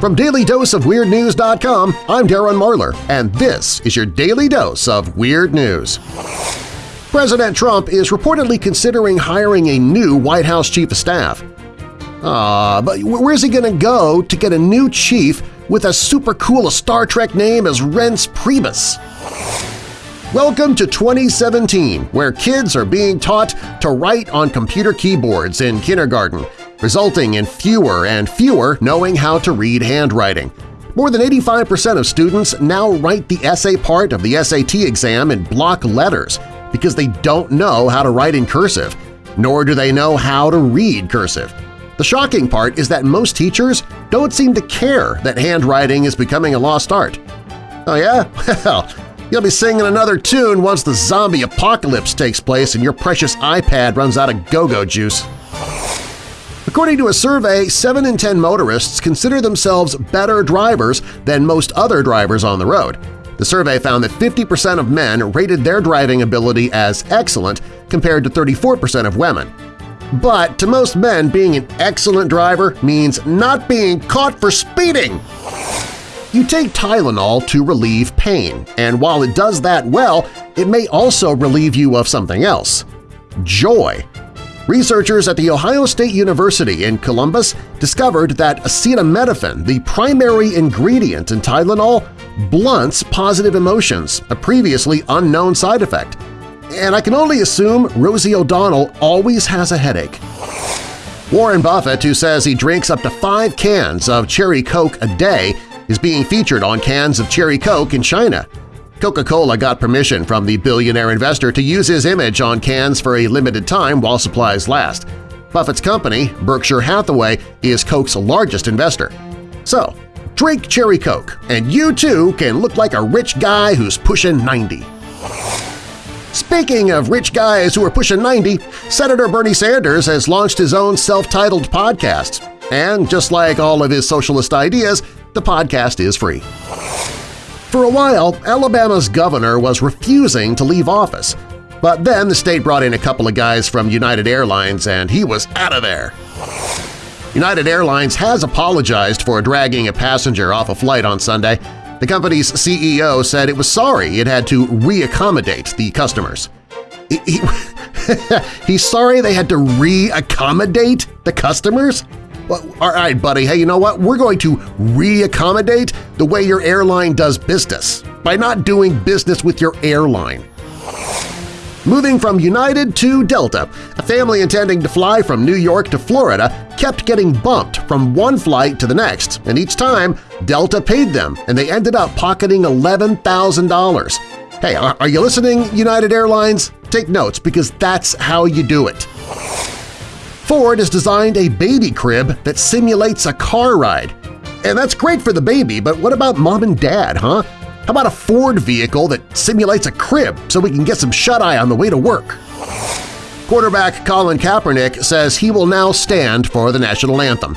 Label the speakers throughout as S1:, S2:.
S1: From DailyDoseOfWeirdNews.com, I'm Darren Marlar, and this is your Daily Dose of Weird News. President Trump is reportedly considering hiring a new White House Chief of Staff. Ah, but where's he gonna go to get a new chief with as super cool a Star Trek name as Reince Priebus? Welcome to 2017, where kids are being taught to write on computer keyboards in kindergarten, resulting in fewer and fewer knowing how to read handwriting. More than 85% of students now write the essay part of the SAT exam in block letters because they don't know how to write in cursive, nor do they know how to read cursive. The shocking part is that most teachers don't seem to care that handwriting is becoming a lost art. Oh yeah? Well, you'll be singing another tune once the zombie apocalypse takes place and your precious iPad runs out of go-go juice. According to a survey, 7 in 10 motorists consider themselves better drivers than most other drivers on the road. The survey found that 50% of men rated their driving ability as excellent compared to 34% of women. But to most men, being an excellent driver means not being caught for speeding! You take Tylenol to relieve pain, and while it does that well, it may also relieve you of something else – joy. Researchers at The Ohio State University in Columbus discovered that acetaminophen, the primary ingredient in Tylenol, blunts positive emotions, a previously unknown side effect. And I can only assume Rosie O'Donnell always has a headache. Warren Buffett, who says he drinks up to five cans of Cherry Coke a day, is being featured on cans of Cherry Coke in China. Coca-Cola got permission from the billionaire investor to use his image on cans for a limited time while supplies last. Buffett's company, Berkshire Hathaway, is Coke's largest investor. So, drink Cherry Coke, and you too can look like a rich guy who's pushing 90. Speaking of rich guys who are pushing 90, Senator Bernie Sanders has launched his own self-titled podcast. And just like all of his socialist ideas, the podcast is free. For a while, Alabama's governor was refusing to leave office, but then the state brought in a couple of guys from United Airlines and he was out of there. United Airlines has apologized for dragging a passenger off a flight on Sunday. The company's CEO said it was sorry it had to re-accommodate the customers. He, he, he's sorry they had to re-accommodate the customers? Well, all right, buddy, hey, you know what? We're going to re-accommodate the way your airline does business by not doing business with your airline. Moving from United to Delta, a family intending to fly from New York to Florida kept getting bumped from one flight to the next, and each time Delta paid them, and they ended up pocketing $11,000. Hey, are you listening, United Airlines? Take notes because that's how you do it. Ford has designed a baby crib that simulates a car ride. And that's great for the baby, but what about mom and dad, huh? How about a Ford vehicle that simulates a crib so we can get some shut-eye on the way to work? Quarterback Colin Kaepernick says he will now stand for the national anthem.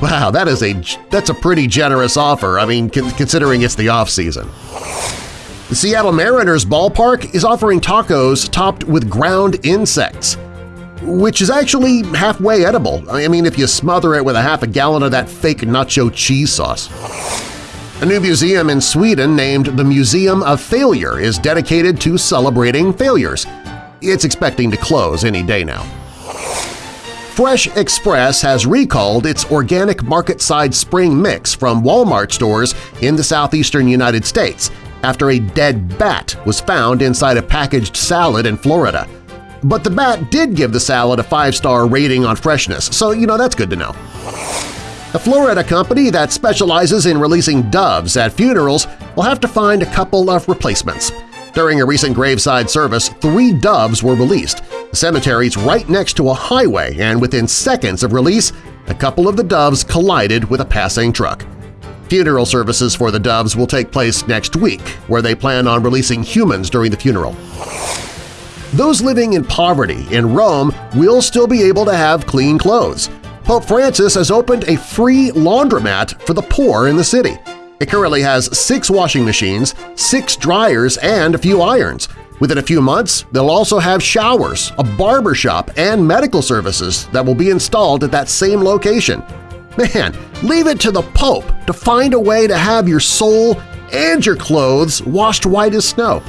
S1: Wow, that is a that's a pretty generous offer, I mean, considering it's the off-season. The Seattle Mariners ballpark is offering tacos topped with ground insects which is actually halfway edible. I mean, if you smother it with a half a gallon of that fake nacho cheese sauce. A new museum in Sweden named the Museum of Failure is dedicated to celebrating failures. It's expecting to close any day now. Fresh Express has recalled its organic market-side spring mix from Walmart stores in the southeastern United States after a dead bat was found inside a packaged salad in Florida. But the bat did give the salad a five-star rating on freshness, so you know that's good to know. A Florida company that specializes in releasing doves at funerals will have to find a couple of replacements. During a recent graveside service, three doves were released. The cemetery's right next to a highway, and within seconds of release, a couple of the doves collided with a passing truck. Funeral services for the doves will take place next week, where they plan on releasing humans during the funeral. Those living in poverty in Rome will still be able to have clean clothes. Pope Francis has opened a free laundromat for the poor in the city. It currently has six washing machines, six dryers, and a few irons. Within a few months, they'll also have showers, a barber shop, and medical services that will be installed at that same location. Man, leave it to the Pope to find a way to have your soul and your clothes washed white as snow.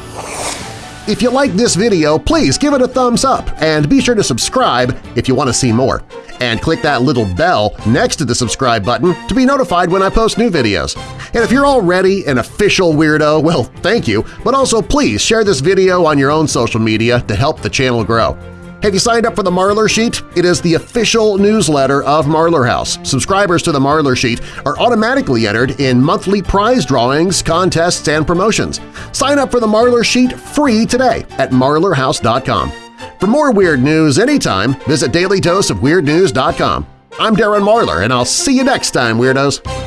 S1: If you like this video, please give it a thumbs up and be sure to subscribe if you want to see more. And click that little bell next to the subscribe button to be notified when I post new videos. And if you're already an official weirdo, well, thank you, but also please share this video on your own social media to help the channel grow. Have you signed up for the Marlar Sheet? It is the official newsletter of Marlar House. Subscribers to the Marlar Sheet are automatically entered in monthly prize drawings, contests, and promotions. Sign up for the Marlar Sheet free today at marlarhouse.com. For more weird news anytime, visit dailydoseofweirdnews.com. I'm Darren Marlar, and I'll see you next time, Weirdos!